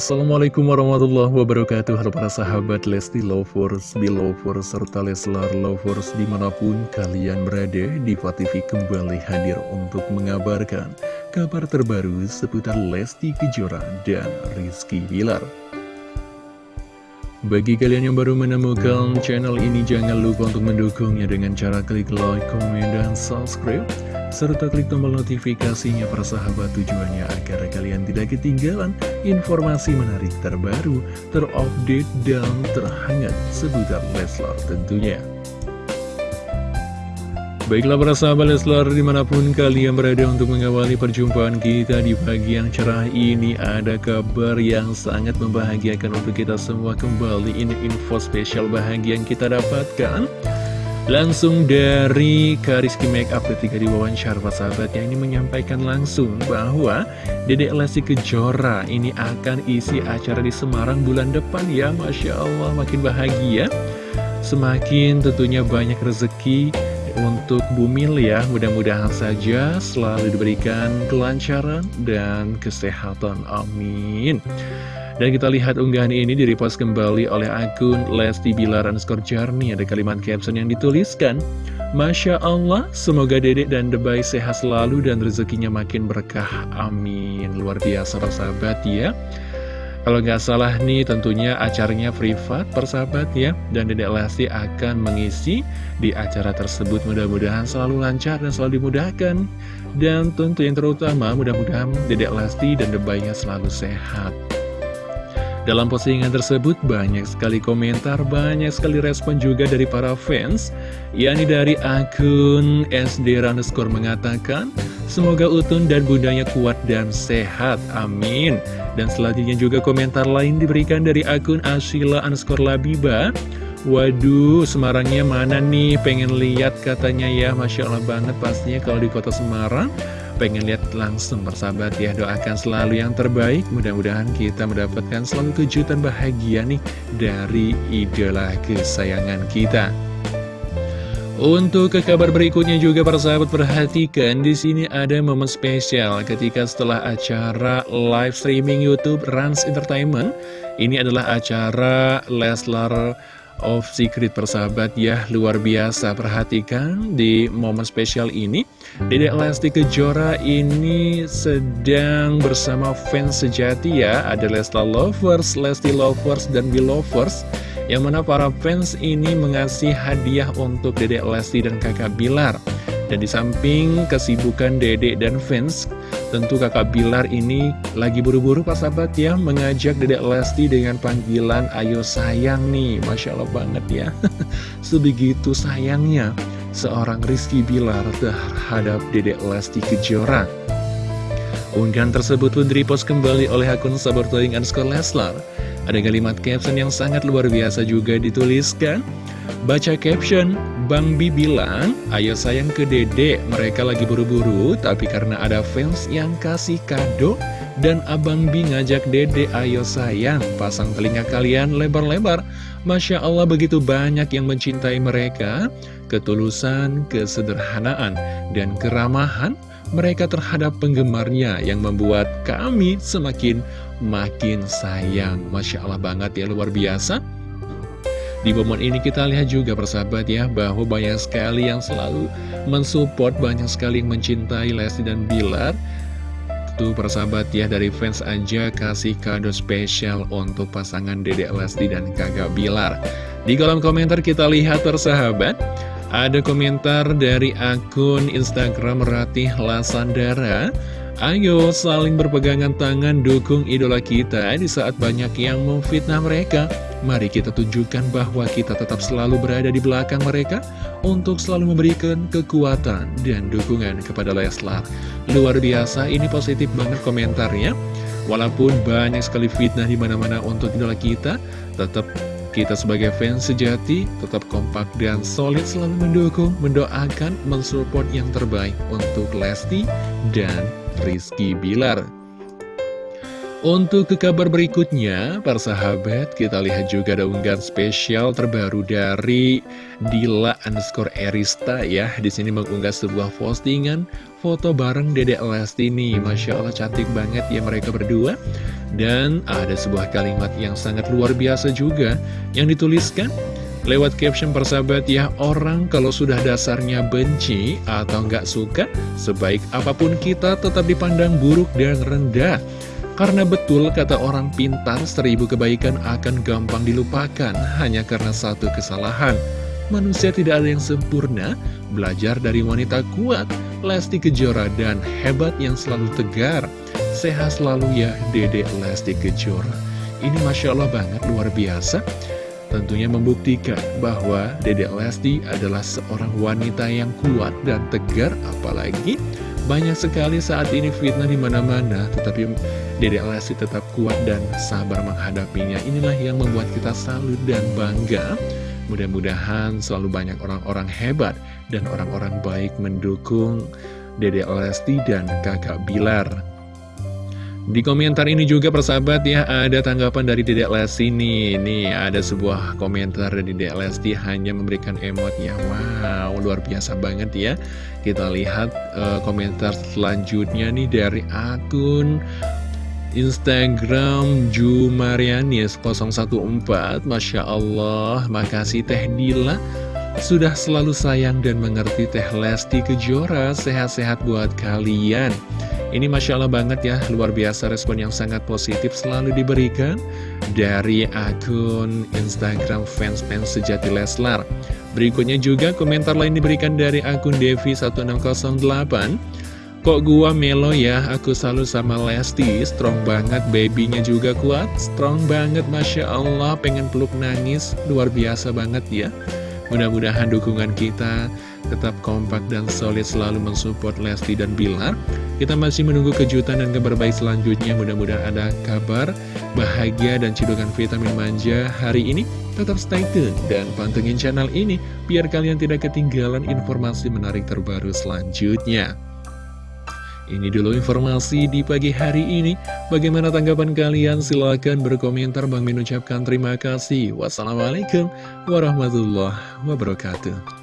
Assalamualaikum warahmatullahi wabarakatuh. Halo para sahabat Lesti Lovers, Belovers, serta Leslar Lovers di mana pun kalian berada Diva TV kembali hadir untuk mengabarkan kabar terbaru seputar Lesti Kejora dan Rizky Bilar bagi kalian yang baru menemukan channel ini, jangan lupa untuk mendukungnya dengan cara klik like, komen, dan subscribe serta klik tombol notifikasinya para sahabat tujuannya agar kalian tidak ketinggalan informasi menarik terbaru, terupdate, dan terhangat seputar Leslar tentunya. Baiklah para sahabat Leslar di mana pun kalian berada untuk mengawali perjumpaan kita di pagi yang cerah ini Ada kabar yang sangat membahagiakan untuk kita semua. Kembali Ini info spesial bahagia yang kita dapatkan Langsung dari Kariski Makeup ketika sahabatnya ini menyampaikan langsung bahwa Dedek Lesti Kejora ini akan isi acara di Semarang bulan depan. Ya Masya Allah makin bahagia. Semakin tentunya banyak rezeki untuk Bumil ya Mudah-mudahan saja selalu diberikan kelancaran dan kesehatan Amin dan kita lihat unggahan ini direpost kembali oleh akun Lesti Bilar underscore Jarni. Ada kalimat caption yang dituliskan, Masya Allah, semoga dedek dan debay sehat selalu dan rezekinya makin berkah. Amin. Luar biasa persahabat ya. Kalau nggak salah nih tentunya acaranya privat persahabat ya. Dan Dedek Lesti akan mengisi di acara tersebut. Mudah-mudahan selalu lancar dan selalu dimudahkan. Dan tentu yang terutama mudah-mudahan Dedek Lesti dan debaynya selalu sehat. Dalam postingan tersebut banyak sekali komentar, banyak sekali respon juga dari para fans. Yakni dari akun SD underscore mengatakan Semoga Utun dan bundanya kuat dan sehat, amin. Dan selanjutnya juga komentar lain diberikan dari akun Asila underscore Labiba. Waduh, Semarangnya mana nih? Pengen lihat katanya ya, Masya Allah banget pastinya kalau di kota Semarang. Pengen lihat langsung bersahabat ya Doakan selalu yang terbaik. Mudah-mudahan kita mendapatkan selalu kejutan bahagia nih Dari idola kesayangan kita untuk ke kabar berikutnya juga para sahabat perhatikan di sini ada momen spesial ketika setelah acara live streaming YouTube Rans Entertainment. Ini adalah acara Leslar of Secret persahabat ya. Luar biasa perhatikan di momen spesial ini. Dedek Lesti Kejora ini sedang bersama fans sejati ya. Ada Lesta Lovers, Lesti Lovers, dan Belovers yang mana para fans ini mengasih hadiah untuk Dedek Lesti dan kakak Bilar. Dan di samping kesibukan Dedek dan fans Tentu kakak Bilar ini lagi buru-buru Pak sahabat ya Mengajak Dedek Lesti dengan panggilan Ayo sayang nih. Masya Allah banget ya. Sebegitu sayangnya Seorang Rizky Bilar terhadap Dedek Lesti Kejora. Unggahan tersebut pun repost kembali oleh akun Sabar Toying Leslar Ada kalimat caption yang sangat luar biasa juga dituliskan Baca caption, Bang Bi bilang, ayo sayang ke dede, mereka lagi buru-buru, tapi karena ada fans yang kasih kado, dan Abang Bi ngajak dede, ayo sayang, pasang telinga kalian lebar-lebar. Masya Allah begitu banyak yang mencintai mereka, ketulusan, kesederhanaan, dan keramahan mereka terhadap penggemarnya yang membuat kami semakin makin sayang. Masya Allah banget ya, luar biasa. Di momen ini kita lihat juga persahabat ya bahwa banyak sekali yang selalu mensupport, banyak sekali yang mencintai Lesti dan Bilar. Tuh persahabat ya dari fans aja kasih kado spesial untuk pasangan Dedek Lesti dan kakak Bilar. Di kolom komentar kita lihat persahabat, ada komentar dari akun Instagram Ratih Lasandara. Ayo saling berpegangan tangan dukung idola kita di saat banyak yang memfitnah mereka. Mari kita tunjukkan bahwa kita tetap selalu berada di belakang mereka untuk selalu memberikan kekuatan dan dukungan kepada Leslar. Luar biasa, ini positif banget komentarnya. Walaupun banyak sekali fitnah di mana-mana untuk idola kita, tetap kita sebagai fans sejati tetap kompak dan solid selalu mendukung, mendoakan, mensupport yang terbaik untuk Lesti dan Rizky Bilar. Untuk ke kabar berikutnya, para sahabat, kita lihat juga ada unggahan spesial terbaru dari Dila underscore Erista ya. Di sini mengunggah sebuah postingan foto bareng Dedek Lesti nih. Masya Allah cantik banget ya mereka berdua. Dan ada sebuah kalimat yang sangat luar biasa juga yang dituliskan lewat caption persahabat ya orang kalau sudah dasarnya benci atau nggak suka sebaik apa pun kita tetap dipandang buruk dan rendah karena betul kata orang pintar seribu kebaikan akan gampang dilupakan hanya karena satu kesalahan. Manusia tidak ada yang sempurna belajar dari wanita kuat Lesti Kejora dan hebat yang selalu tegar. Sehat selalu ya Dede Lesti Kejora. Ini Masya Allah banget luar biasa. Tentunya membuktikan bahwa Dede Lesti adalah seorang wanita yang kuat dan tegar Apalagi banyak sekali saat ini fitnah di mana-mana Tetapi Dede Lesti tetap kuat dan sabar menghadapinya Inilah yang membuat kita salut dan bangga Mudah-mudahan selalu banyak orang-orang hebat dan orang-orang baik mendukung Dede Lesti dan kakak Bilar. Di komentar ini juga persahabat ya ada tanggapan dari Dedek Lesti nih. Nih ada sebuah komentar dari Dedek Lesti hanya memberikan emot ya. Wow luar biasa banget ya. Kita lihat uh, komentar selanjutnya nih dari akun Instagram Jumarianis 014 Masya Allah Makasih Teh Dila Sudah selalu sayang dan mengerti Teh Lesti Kejora Sehat-sehat buat kalian. Ini Masya Allah banget ya Luar biasa respon yang sangat positif selalu diberikan Dari akun Instagram fans-fans sejati Leslar. Berikutnya juga komentar lain diberikan dari akun Devi1608 Kok gua melo ya, aku selalu sama Lesti, strong banget, babynya juga kuat, strong banget, Masya Allah, pengen peluk nangis, luar biasa banget ya. Mudah-mudahan dukungan kita tetap kompak dan solid selalu mensupport Lesti dan Bilar. Kita masih menunggu kejutan dan kabar baik selanjutnya, mudah-mudahan ada kabar bahagia dan cidukan vitamin manja hari ini. Tetap stay tune dan pantengin channel ini, biar kalian tidak ketinggalan informasi menarik terbaru selanjutnya. Ini dulu informasi di pagi hari ini. Bagaimana tanggapan kalian? Silahkan berkomentar. Bang Min ucapkan terima kasih. Wassalamualaikum warahmatullahi wabarakatuh.